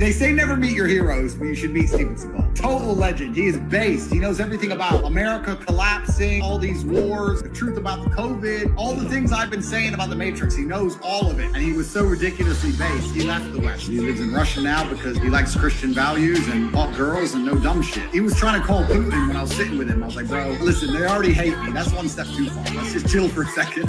They say never meet your heroes, but you should meet Steven Seagal. Total legend. He is based. He knows everything about America collapsing, all these wars, the truth about the COVID, all the things I've been saying about the Matrix. He knows all of it. And he was so ridiculously based, he left the West. He lives in Russia now because he likes Christian values and hot girls and no dumb shit. He was trying to call Putin when I was sitting with him. I was like, bro, listen, they already hate me. That's one step too far. Let's just chill for a second.